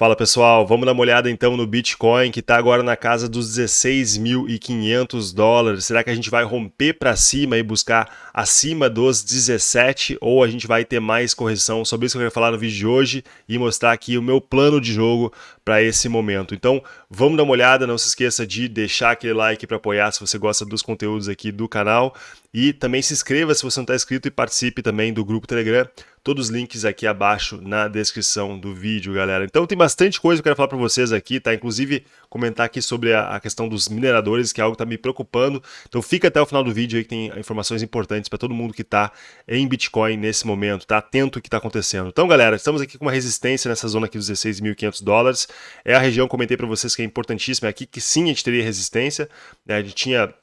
Fala pessoal, vamos dar uma olhada então no Bitcoin que está agora na casa dos 16.500 dólares. Será que a gente vai romper para cima e buscar acima dos 17 ou a gente vai ter mais correção? Sobre isso que eu quero falar no vídeo de hoje e mostrar aqui o meu plano de jogo para esse momento. Então vamos dar uma olhada, não se esqueça de deixar aquele like para apoiar se você gosta dos conteúdos aqui do canal e também se inscreva se você não está inscrito e participe também do grupo Telegram. Todos os links aqui abaixo na descrição do vídeo, galera. Então tem bastante coisa que eu quero falar para vocês aqui, tá? Inclusive comentar aqui sobre a, questão dos mineradores, que é algo que está me preocupando. Então fica até o final do vídeo aí que tem informações importantes para todo mundo que está em Bitcoin nesse momento, tá atento ao que está acontecendo. Então, galera, estamos aqui com uma resistência nessa zona aqui dos 16.500 dólares. É a região, comentei para vocês que é importantíssima, é aqui que sim a gente teria resistência. Né? A gente tinha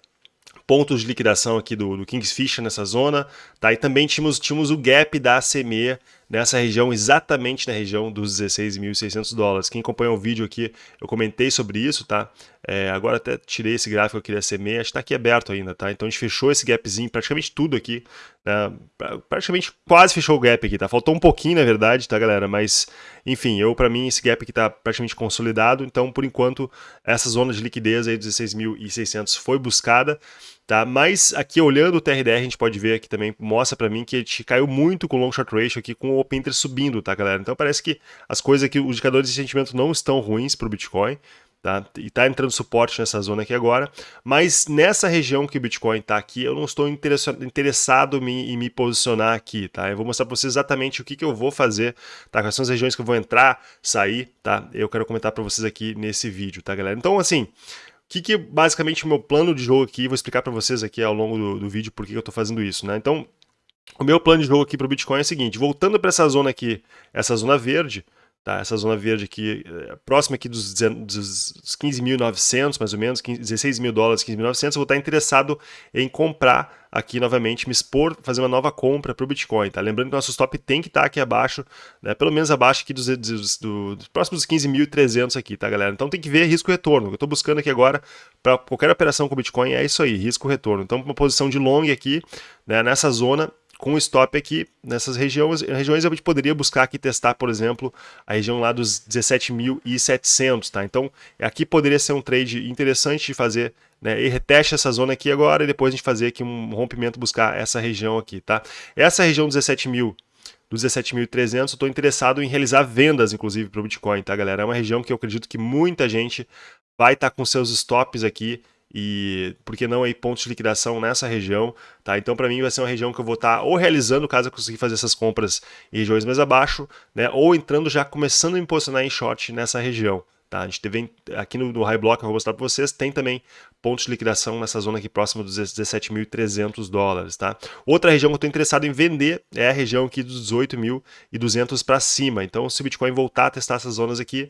pontos de liquidação aqui do, do Kingsfisher nessa zona, tá? E também tínhamos, tínhamos o gap da ACME nessa região, exatamente na região dos 16.600 dólares. Quem acompanha o vídeo aqui, eu comentei sobre isso, tá? É, agora até tirei esse gráfico que eu queria ser meia, está aqui aberto ainda, tá? Então a gente fechou esse gapzinho, praticamente tudo aqui, né? praticamente quase fechou o gap aqui, tá? Faltou um pouquinho, na verdade, tá, galera? Mas, enfim, eu, para mim, esse gap aqui tá praticamente consolidado, então, por enquanto, essa zona de liquidez aí dos 16.600 foi buscada, tá? Mas aqui, olhando o TRDR, a gente pode ver aqui também, mostra para mim que a gente caiu muito com o long short ratio aqui, com o Open Interest subindo, tá, galera? Então parece que as coisas aqui, os indicadores de sentimento não estão ruins para o Bitcoin, Tá? E está entrando suporte nessa zona aqui agora, mas nessa região que o Bitcoin está aqui, eu não estou interessado em me posicionar aqui, tá? Eu vou mostrar para vocês exatamente o que, que eu vou fazer, tá? Quais são as regiões que eu vou entrar, sair, tá? Eu quero comentar para vocês aqui nesse vídeo, tá, galera? Então, assim, que, que basicamente o meu plano de jogo aqui, vou explicar para vocês aqui ao longo do, do vídeo por que eu estou fazendo isso, né? Então, o meu plano de jogo aqui para o Bitcoin é o seguinte, voltando para essa zona aqui, essa zona verde, Tá? Essa zona verde aqui, é, próxima aqui dos, dos 15.900, mais ou menos, 15, 16 mil dólares, 15.900, eu vou estar interessado em comprar aqui novamente, me expor, fazer uma nova compra para o Bitcoin. Tá? Lembrando que nosso stop tem que estar aqui abaixo, né? pelo menos abaixo aqui dos, dos, dos próximos 15.300 aqui, tá galera? Então tem que ver risco-retorno. Eu estou buscando aqui agora para qualquer operação com Bitcoin é isso aí, risco-retorno. Então uma posição de long aqui, né, nessa zona, com o stop aqui nessas regiões, regiões gente poderia buscar aqui testar, por exemplo, a região lá dos 17.700, tá? Então, aqui poderia ser um trade interessante de fazer, né? E reteste essa zona aqui agora e depois a gente fazer aqui um rompimento, buscar essa região aqui, tá? Essa região 17.000 dos 17.300, eu estou interessado em realizar vendas, inclusive, para o Bitcoin, tá, galera? É uma região que eu acredito que muita gente vai estar tá com seus stops aqui e por que não aí pontos de liquidação nessa região, tá? Então para mim vai ser uma região que eu vou estar tá ou realizando caso eu conseguir fazer essas compras em regiões mais abaixo, né? Ou entrando já começando a me posicionar em short nessa região, tá? A gente teve aqui no, no High Block, eu vou mostrar para vocês, tem também pontos de liquidação nessa zona aqui próxima dos 17.300 dólares, tá? Outra região que eu estou interessado em vender é a região aqui dos 18.200 para cima. Então se o Bitcoin voltar a testar essas zonas aqui,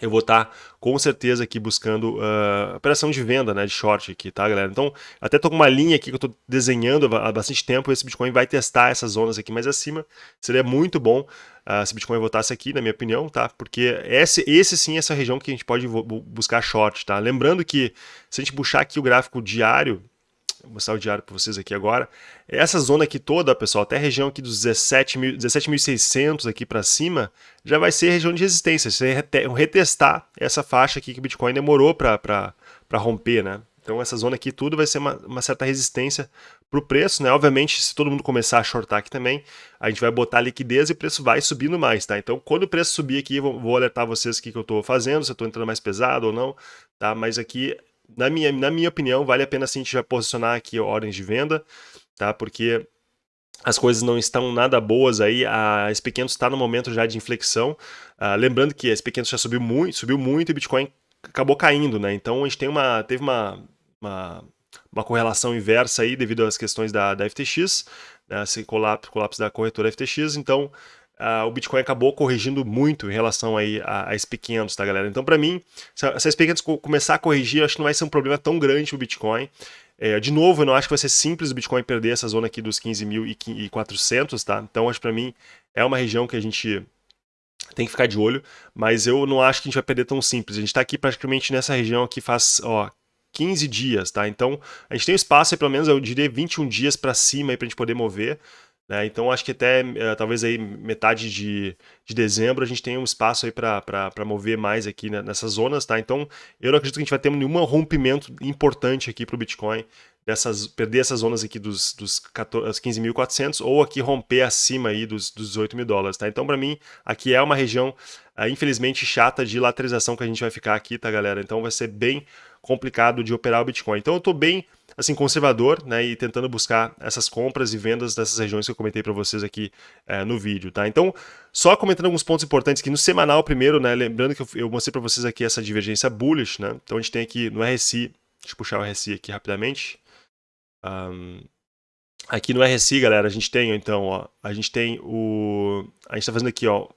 eu vou estar tá, com certeza aqui buscando uh, operação de venda, né, de short aqui, tá, galera? Então, até tô com uma linha aqui que eu tô desenhando há bastante tempo, esse Bitcoin vai testar essas zonas aqui mais acima, seria muito bom uh, se Bitcoin voltasse aqui, na minha opinião, tá? Porque esse, esse sim é essa região que a gente pode buscar short, tá? Lembrando que se a gente puxar aqui o gráfico diário, mostrar o diário para vocês aqui agora. Essa zona aqui toda, pessoal, até a região aqui dos 17.600 17 aqui para cima, já vai ser região de resistência. Você retestar essa faixa aqui que o Bitcoin demorou para romper, né? Então essa zona aqui tudo vai ser uma, uma certa resistência para o preço, né? Obviamente, se todo mundo começar a shortar aqui também, a gente vai botar liquidez e o preço vai subindo mais, tá? Então quando o preço subir aqui, vou, vou alertar vocês o que, que eu estou fazendo, se eu estou entrando mais pesado ou não, tá? Mas aqui na minha, na minha opinião, vale a pena sim a gente já posicionar aqui ordens de venda, tá? Porque as coisas não estão nada boas aí, a SP500 está no momento já de inflexão, uh, lembrando que a SP500 já subiu muito, subiu muito e Bitcoin acabou caindo, né? Então a gente tem uma, teve uma, uma, uma correlação inversa aí devido às questões da, da FTX, né? esse colapso, colapso da corretora FTX, então Uh, o Bitcoin acabou corrigindo muito em relação aí a, a SP500, tá, galera? Então, para mim, se a, se a SP500 começar a corrigir, acho que não vai ser um problema tão grande o Bitcoin. É, de novo, eu não acho que vai ser simples o Bitcoin perder essa zona aqui dos 15.400, tá? Então, acho para mim, é uma região que a gente tem que ficar de olho, mas eu não acho que a gente vai perder tão simples. A gente está aqui praticamente nessa região aqui faz, ó, 15 dias, tá? Então, a gente tem espaço aí, pelo menos, eu diria 21 dias para cima aí pra gente poder mover. Né? Então acho que até uh, talvez aí metade de, de dezembro a gente tenha um espaço aí para mover mais aqui né, nessas zonas, tá? Então eu não acredito que a gente vai ter nenhum rompimento importante aqui para o Bitcoin, dessas, perder essas zonas aqui dos, dos 15.400 ou aqui romper acima aí dos, dos 18 mil dólares, tá? Então para mim aqui é uma região uh, infelizmente chata de lateralização que a gente vai ficar aqui, tá galera? Então vai ser bem complicado de operar o Bitcoin. Então eu estou bem assim conservador, né, e tentando buscar essas compras e vendas dessas regiões que eu comentei para vocês aqui é, no vídeo, tá? Então, só comentando alguns pontos importantes aqui no semanal primeiro, né, lembrando que eu, eu mostrei para vocês aqui essa divergência bullish, né? Então a gente tem aqui no RSI, deixa eu puxar o RSI aqui rapidamente. Um, aqui no RSI, galera, a gente tem então, ó, a gente tem o a gente está fazendo aqui, ó,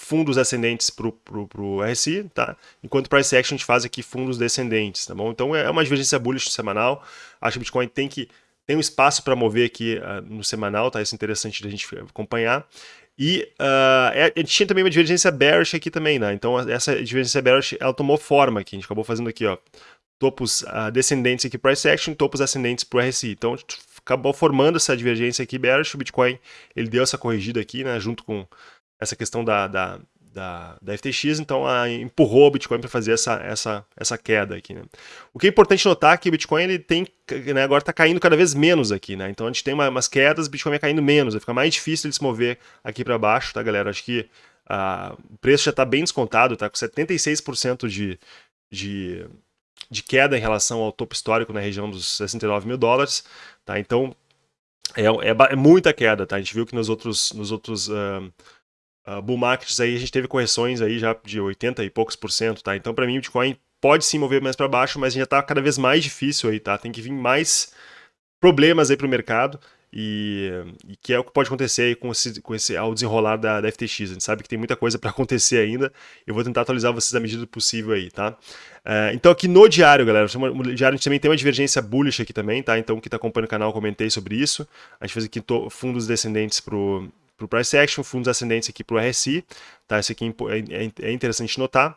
fundos ascendentes para o RSI, tá? Enquanto Price Action a gente faz aqui fundos descendentes, tá bom? Então é uma divergência bullish semanal. Acho que o Bitcoin tem que tem um espaço para mover aqui uh, no semanal, tá? Isso é interessante da gente acompanhar. E uh, a gente tinha também uma divergência bearish aqui também, né? Então essa divergência bearish, ela tomou forma aqui. A gente acabou fazendo aqui, ó, topos uh, descendentes aqui para Price Action, topos ascendentes para o RSI. Então acabou formando essa divergência aqui bearish. O Bitcoin, ele deu essa corrigida aqui, né? Junto com essa questão da, da, da, da FTX, então a, empurrou o Bitcoin para fazer essa, essa, essa queda aqui. Né? O que é importante notar é que o Bitcoin ele tem, né, agora está caindo cada vez menos aqui, né? Então a gente tem uma, umas quedas, o Bitcoin vai caindo menos, vai ficar mais difícil de se mover aqui para baixo, tá, galera? Acho que o preço já está bem descontado, tá com 76% de, de, de queda em relação ao topo histórico na região dos 69 mil dólares, tá? Então é, é, é muita queda, tá? A gente viu que nos outros, nos outros uh, uh, bull markets aí a gente teve correções aí já de 80 e poucos por cento, tá? Então para mim o Bitcoin pode sim mover mais para baixo, mas já está cada vez mais difícil aí, tá? Tem que vir mais problemas aí para o mercado e, e, que é o que pode acontecer aí com esse, com esse ao desenrolar da, da FTX. A gente sabe que tem muita coisa para acontecer ainda. Eu vou tentar atualizar vocês à medida do possível aí, tá? Uh, então aqui no diário, galera, no diário a gente também tem uma divergência bullish aqui também, tá? Então quem está acompanhando o canal, comentei sobre isso. A gente fez aqui fundos descendentes pro para o Price Action, fundos ascendentes aqui para o RSI, tá? Isso aqui é, é, é interessante notar.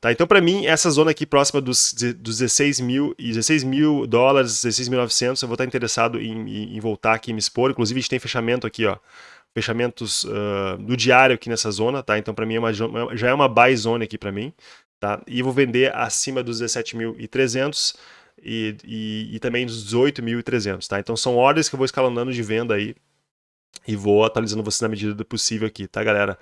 Tá, então, para mim, essa zona aqui próxima dos, dos 16 mil e 16 mil dólares, 16.900, eu vou estar interessado em, em, voltar aqui e me expor. Inclusive, a gente tem fechamento aqui, ó, fechamentos uh, do diário aqui nessa zona, tá? Então, para mim, é uma, já é uma buy zone aqui para mim, tá? E vou vender acima dos 17.300 e, e, e também dos 18.300, tá? Então, são ordens que eu vou escalonando de venda aí e vou atualizando vocês na medida do possível aqui, tá, galera?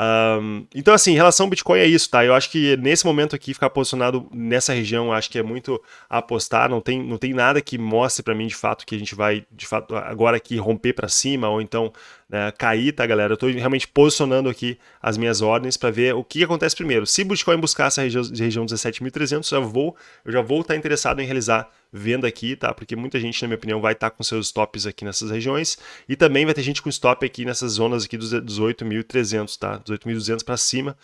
Um, então, assim, em relação ao Bitcoin é isso, tá? Eu acho que nesse momento aqui, ficar posicionado nessa região, acho que é muito apostar, não tem, não tem nada que mostre para mim de fato que a gente vai, de fato, agora aqui romper para cima, ou então né, cair, tá, galera? Eu estou realmente posicionando aqui as minhas ordens para ver o que acontece primeiro. Se o Bitcoin buscar essa região, região 17.300, eu, vou, eu já vou estar interessado em realizar venda aqui, tá? Porque muita gente, na minha opinião, vai estar com seus stops aqui nessas regiões e também vai ter gente com stop aqui nessas zonas aqui dos 18.300, tá? 18.200 para cima.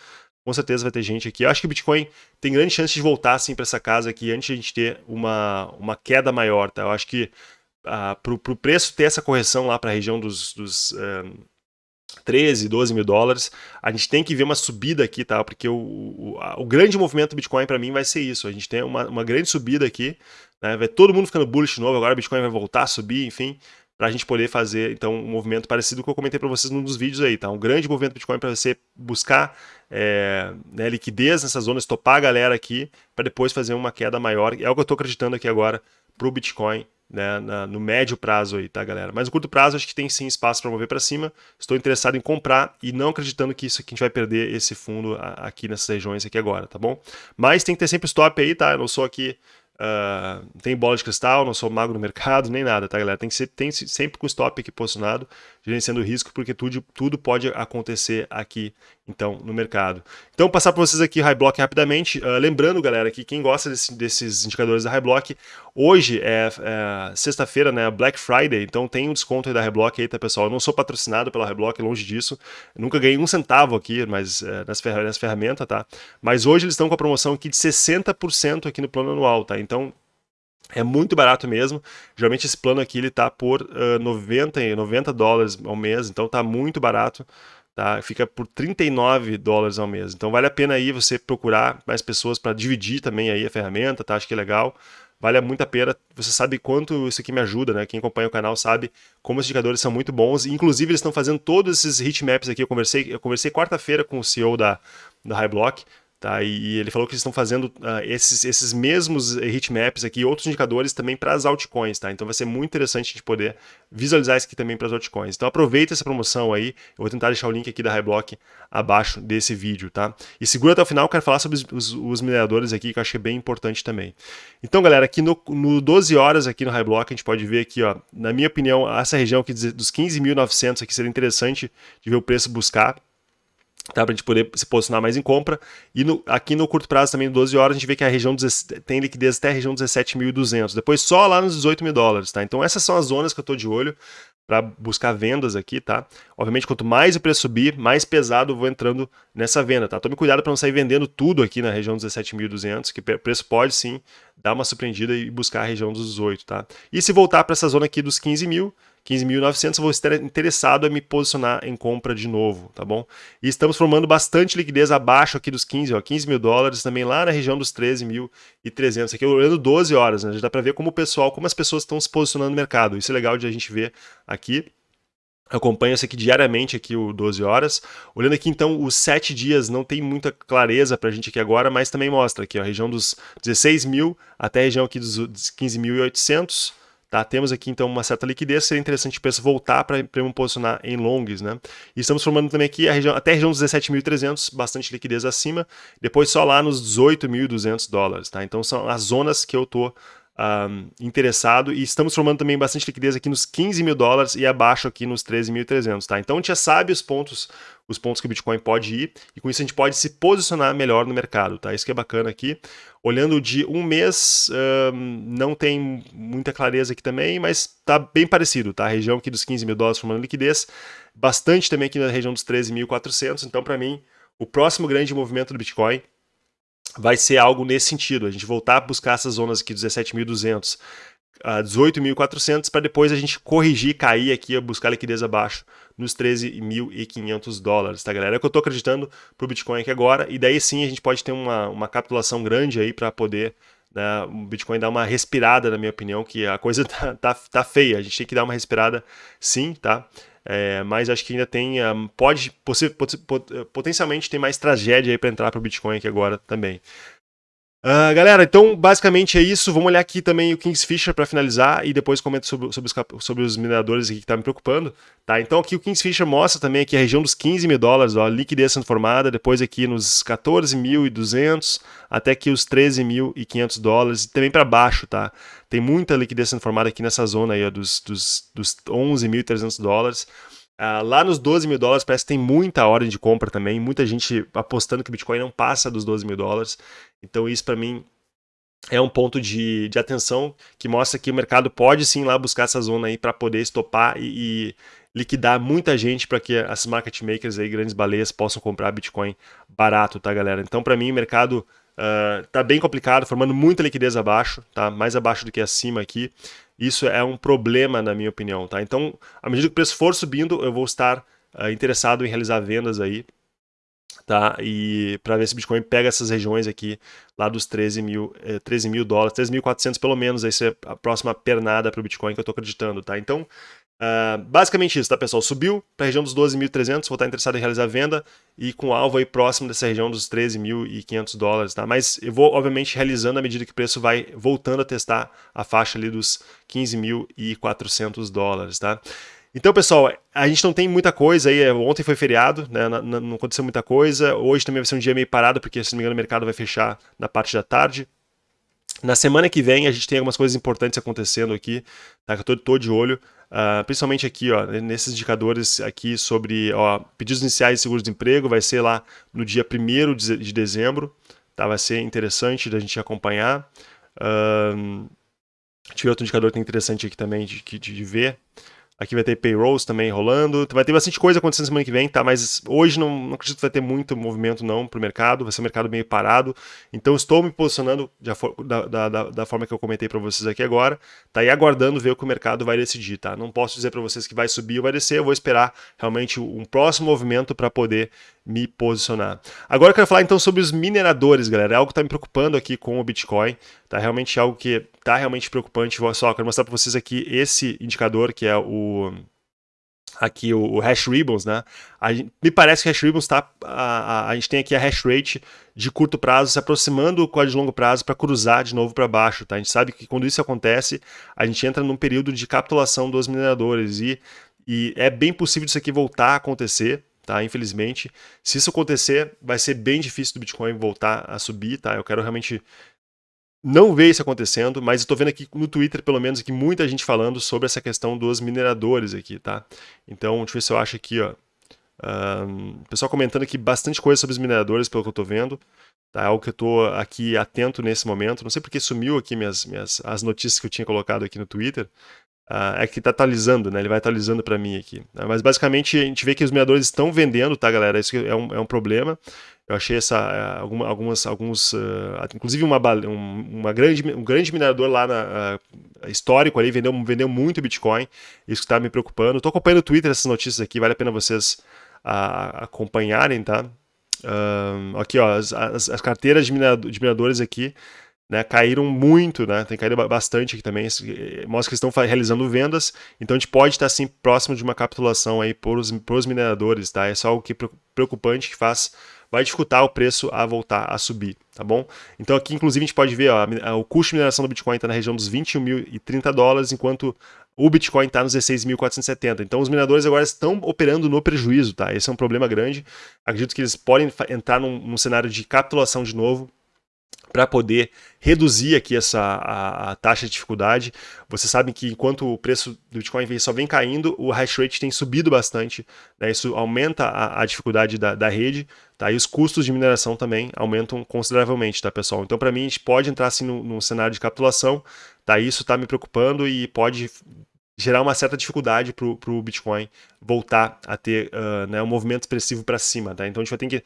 Com certeza vai ter gente aqui. Eu acho que o Bitcoin tem grande chance de voltar assim para essa casa aqui antes de a gente ter uma, uma queda maior, tá? Eu acho que para o preço ter essa correção lá para a região dos, dos um, 13, 12 mil dólares, a gente tem que ver uma subida aqui, tá? Porque o, o, o grande movimento do Bitcoin para mim vai ser isso. A gente tem uma, uma grande subida aqui, né? Vai todo mundo ficando bullish novo, agora o Bitcoin vai voltar a subir, enfim, para a gente poder fazer então um movimento parecido com o que eu comentei para vocês num dos vídeos aí, tá? Um grande movimento Bitcoin para você buscar é, né, liquidez nessas zonas, topar a galera aqui, para depois fazer uma queda maior. É o que eu estou acreditando aqui agora para o Bitcoin né, na, no médio prazo aí, tá, galera? Mas no curto prazo acho que tem sim espaço para mover para cima. Estou interessado em comprar e não acreditando que isso aqui a gente vai perder esse fundo aqui nessas regiões aqui agora, tá bom? Mas tem que ter sempre stop aí, tá? Eu não sou aqui Uh, tem bola de cristal, não sou mago no mercado, nem nada, tá, galera? Tem que ser tem sempre com stop aqui posicionado, gerenciando o risco, porque tudo, tudo pode acontecer aqui, então, no mercado. Então, passar para vocês aqui High Block rapidamente. Uh, lembrando, galera, que quem gosta desse, desses indicadores da High Block, hoje é, é sexta-feira, né, Black Friday, então tem um desconto aí da High Block aí, tá, pessoal? Eu não sou patrocinado pela High Block, longe disso. Eu nunca ganhei um centavo aqui, mas é, nessa, ferramenta, ferramenta, tá? Mas hoje eles estão com a promoção aqui de 60% aqui no plano anual, tá? Então, é muito barato mesmo. Geralmente esse plano aqui ele tá por uh, 90, 90 dólares ao mês, então tá muito barato. Tá? Fica por 39 dólares ao mês. Então vale a pena aí você procurar mais pessoas para dividir também aí a ferramenta, tá? Acho que é legal. Vale muito a pena. Você sabe quanto isso aqui me ajuda, né? Quem acompanha o canal sabe como os indicadores são muito bons. Inclusive, eles estão fazendo todos esses heatmaps aqui. Eu conversei, eu conversei quarta-feira com o CEO da, da Highblock. Tá? E, ele falou que eles estão fazendo uh, esses, esses mesmos heatmaps aqui outros indicadores também para as altcoins. Tá? Então vai ser muito interessante a gente poder visualizar isso aqui também para as altcoins. Então aproveita essa promoção aí. Eu vou tentar deixar o link aqui da Highblock abaixo desse vídeo. Tá? E segura até o final, quero falar sobre os, os, os mineradores aqui, que eu achei bem importante também. Então galera, aqui no, no 12 horas aqui no Highblock, a gente pode ver aqui, ó, na minha opinião, essa região aqui dos 15.900 aqui seria interessante de ver o preço buscar tá? para a gente poder se posicionar mais em compra. E no, aqui no curto prazo também, 12 horas, a gente vê que a região tem liquidez até a região 17.200. Depois só lá nos 18 mil dólares. Tá? Então essas são as zonas que eu estou de olho para buscar vendas aqui, tá? Obviamente, quanto mais o preço subir, mais pesado eu vou entrando nessa venda, tá? Tome cuidado para não sair vendendo tudo aqui na região dos 17.200, que o preço pode sim dar uma surpreendida e buscar a região dos 18, tá? E se voltar para essa zona aqui dos 15 mil, 15.900, eu vou estar interessado em me posicionar em compra de novo, tá bom? E estamos formando bastante liquidez abaixo aqui dos 15, ó, 15 mil dólares, também lá na região dos 13.300. Aqui olhando 12 horas, né? Já dá para ver como o pessoal, como as pessoas estão se posicionando no mercado. Isso é legal de a gente ver aqui. Eu acompanho isso aqui diariamente, aqui o 12 horas. Olhando aqui, então, os 7 dias não tem muita clareza para a gente aqui agora, mas também mostra aqui ó, a região dos 16 mil até a região aqui dos 15.800 Tá? Temos aqui então uma certa liquidez, seria interessante o preço voltar para me posicionar em longs. Né? E estamos formando também aqui a região, até a região dos 17.300, bastante liquidez acima, depois só lá nos 18.200 dólares. Tá? Então são as zonas que eu estou interessado e estamos formando também bastante liquidez aqui nos 15 mil dólares e abaixo aqui nos 13.300, tá? Então a gente já sabe os pontos, os pontos que o Bitcoin pode ir e com isso a gente pode se posicionar melhor no mercado, tá? Isso que é bacana aqui. Olhando de um mês, não tem muita clareza aqui também, mas tá bem parecido, tá? A região aqui dos 15 mil dólares formando liquidez, bastante também aqui na região dos 13.400, então para mim o próximo grande movimento do Bitcoin vai ser algo nesse sentido, a gente voltar a buscar essas zonas aqui 17.200 a 18.400 para depois a gente corrigir, cair aqui, buscar liquidez abaixo nos 13.500 dólares, tá galera? É o que eu estou acreditando para o Bitcoin aqui agora e daí sim a gente pode ter uma, uma capitulação grande aí para poder né, o Bitcoin dar uma respirada, na minha opinião, que a coisa tá, tá, tá feia, a gente tem que dar uma respirada sim, tá? É, mas acho que ainda tem, um, pode, potencialmente tem mais tragédia aí para entrar para o Bitcoin aqui agora também. Uh, galera, então basicamente é isso. Vamos olhar aqui também o Kingsfisher para finalizar e depois comento sobre, sobre, os, sobre os mineradores aqui que tá me preocupando. Tá? Então aqui o Kingsfisher mostra também aqui a região dos 15 mil dólares, ó, liquidez sendo formada, depois aqui nos 14.200 até aqui os 13.500 dólares e também para baixo, tá? Tem muita liquidez sendo formada aqui nessa zona aí ó, dos, dos, dos 11.300 dólares. Uh, lá nos 12 mil dólares parece que tem muita ordem de compra também, muita gente apostando que o Bitcoin não passa dos 12 mil dólares. Então isso para mim é um ponto de, de atenção que mostra que o mercado pode sim lá buscar essa zona aí para poder estopar e, e liquidar muita gente para que as market makers aí, grandes baleias, possam comprar Bitcoin barato, tá galera? Então para mim o mercado uh, tá bem complicado, formando muita liquidez abaixo, tá? Mais abaixo do que acima aqui. Isso é um problema, na minha opinião, tá? Então, à medida que o preço for subindo, eu vou estar uh, interessado em realizar vendas aí, tá? E para ver se o Bitcoin pega essas regiões aqui, lá dos 13 mil, eh, 13 mil dólares, 13.400 pelo menos, aí é a próxima pernada para o Bitcoin que eu estou acreditando, tá? Então, Uh, basicamente isso, tá pessoal? Subiu para a região dos 12.300, vou estar interessado em realizar venda e com alvo aí próximo dessa região dos 13.500 dólares, tá? Mas eu vou, obviamente, realizando à medida que o preço vai voltando a testar a faixa ali dos 15.400 dólares, tá? Então, pessoal, a gente não tem muita coisa aí. Ontem foi feriado, né? Não, não aconteceu muita coisa. Hoje também vai ser um dia meio parado, porque, se não me engano, o mercado vai fechar na parte da tarde. Na semana que vem a gente tem algumas coisas importantes acontecendo aqui, tá? Que eu tô, tô de olho. Uh, principalmente aqui, ó, nesses indicadores aqui sobre ó, pedidos iniciais de seguro-desemprego, vai ser lá no dia 1 de dezembro, tá? vai ser interessante da gente acompanhar. Uh, ver outro indicador que é interessante aqui também de, de, de ver. Aqui vai ter payrolls também rolando. Vai ter bastante coisa acontecendo semana que vem, tá? Mas hoje não, não acredito que vai ter muito movimento não para o mercado. Vai ser um mercado meio parado. Então estou me posicionando da, da, da, da forma que eu comentei para vocês aqui agora. Tá aí aguardando ver o que o mercado vai decidir, tá? Não posso dizer para vocês que vai subir ou vai descer. Eu vou esperar realmente um próximo movimento para poder me posicionar. Agora eu quero falar então sobre os mineradores, galera. É algo que está me preocupando aqui com o Bitcoin. Tá realmente algo que está realmente preocupante. Só quero mostrar para vocês aqui esse indicador que é o aqui o, o hash ribbons, né? Me parece que hash ribbons está a, a, a, gente tem aqui a hash rate de curto prazo se aproximando com a de longo prazo para cruzar de novo para baixo, tá? A gente sabe que quando isso acontece, a gente entra num período de capitulação dos mineradores e, e é bem possível isso aqui voltar a acontecer, tá? Infelizmente, se isso acontecer, vai ser bem difícil do Bitcoin voltar a subir, tá? Eu quero realmente não ver isso acontecendo, mas estou vendo aqui no Twitter, pelo menos, aqui muita gente falando sobre essa questão dos mineradores aqui, tá? Então, deixa eu ver se eu acho aqui, ó. Um, pessoal comentando aqui bastante coisa sobre os mineradores, pelo que eu estou vendo. Tá? É algo que eu estou aqui atento nesse momento. Não sei porque sumiu aqui minhas, minhas, as notícias que eu tinha colocado aqui no Twitter. Uh, é que está atualizando, né? Ele vai atualizando para mim aqui. Uh, mas basicamente a gente vê que os mineradores estão vendendo, tá, galera? Isso é um, é um problema. Eu achei essa, uh, alguma, algumas, alguns, inclusive uma, um, uma grande, um grande minerador lá na, histórico ali vendeu, vendeu muito Bitcoin. Isso que está me preocupando. Estou acompanhando o Twitter essas notícias aqui, vale a pena vocês acompanharem, tá? aqui, ó, as, as, as carteiras de, de mineradores aqui né, caíram muito, né, tem caído bastante aqui também, eh, mostra que estão realizando vendas, então a gente pode estar assim próximo de uma capitulação aí por os, mineradores, tá? É só algo que preocupante que faz, vai dificultar o preço a voltar a subir, tá bom? Então aqui inclusive a gente pode ver, ó, o custo de mineração do Bitcoin está na região dos 21.030 dólares, enquanto o Bitcoin está nos 16.470. Então os mineradores agora estão operando no prejuízo, tá? Esse é um problema grande. Acredito que eles podem entrar num, num cenário de capitulação de novo, para poder reduzir aqui essa a, a, taxa de dificuldade. Vocês sabem que enquanto o preço do Bitcoin só vem caindo, o hash rate tem subido bastante, né? isso aumenta a, a dificuldade da, da, rede, tá? e os custos de mineração também aumentam consideravelmente, tá pessoal? Então para mim a gente pode entrar assim num, cenário de capitulação, tá? isso está me preocupando e pode gerar uma certa dificuldade para o Bitcoin voltar a ter uh, né, um movimento expressivo para cima. Tá? Então a gente vai ter que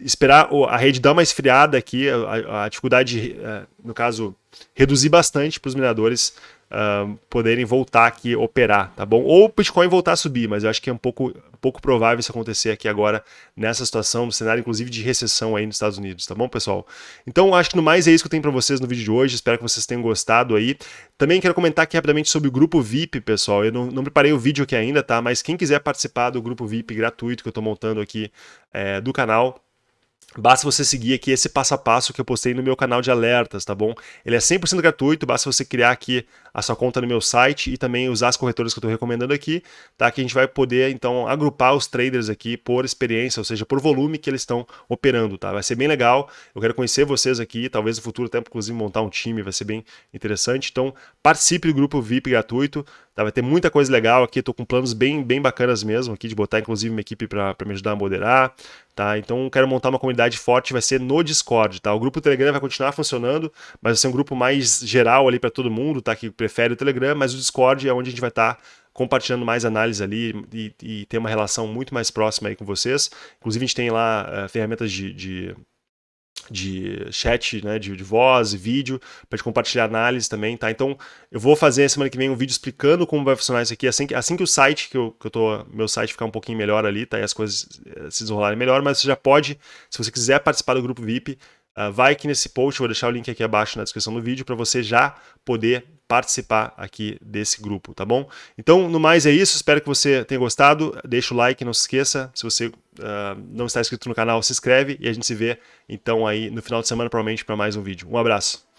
esperar a rede dar uma esfriada aqui, a, a dificuldade, uh, no caso, reduzir bastante para os mineradores uh, poderem voltar aqui operar, tá bom? Ou o Bitcoin voltar a subir, mas eu acho que é um pouco, pouco provável isso acontecer aqui agora nessa situação, no cenário inclusive de recessão aí nos Estados Unidos, tá bom, pessoal? Então acho que no mais é isso que eu tenho para vocês no vídeo de hoje, espero que vocês tenham gostado aí. Também quero comentar aqui rapidamente sobre o grupo VIP, pessoal, eu não, não preparei o vídeo aqui ainda, tá? Mas quem quiser participar do grupo VIP gratuito que eu estou montando aqui é, do canal, Basta você seguir aqui esse passo a passo que eu postei no meu canal de alertas, tá bom? Ele é 100% gratuito, basta você criar aqui a sua conta no meu site e também usar as corretoras que eu estou recomendando aqui, tá? Que a gente vai poder, então, agrupar os traders aqui por experiência, ou seja, por volume que eles estão operando, tá? Vai ser bem legal, eu quero conhecer vocês aqui, talvez no futuro até, inclusive, montar um time, vai ser bem interessante. Então, participe do grupo VIP gratuito, tá? Vai ter muita coisa legal aqui, estou com planos bem, bem bacanas mesmo aqui, de botar, inclusive, uma equipe para me ajudar a moderar, Tá? Então quero montar uma comunidade forte, vai ser no Discord, tá? O grupo Telegram vai continuar funcionando, mas vai ser um grupo mais geral ali para todo mundo, tá? Que prefere o Telegram, mas o Discord é onde a gente vai estar tá compartilhando mais análise ali e, e, ter uma relação muito mais próxima aí com vocês. Inclusive a gente tem lá uh, ferramentas de, de de chat, né, de, de voz e vídeo, para gente compartilhar análise também, tá? Então, eu vou fazer semana que vem um vídeo explicando como vai funcionar isso aqui, assim que, assim que o site, que eu, que eu tô, meu site ficar um pouquinho melhor ali, tá? E as coisas eh, se desenrolarem melhor, mas você já pode, se você quiser participar do grupo VIP, uh, vai aqui nesse post, vou deixar o link aqui abaixo na descrição do vídeo, para você já poder participar aqui desse grupo, tá bom? Então, no mais é isso, espero que você tenha gostado, deixa o like, não se esqueça, se você uh, não está inscrito no canal, se inscreve e a gente se vê então aí no final de semana provavelmente para mais um vídeo. Um abraço!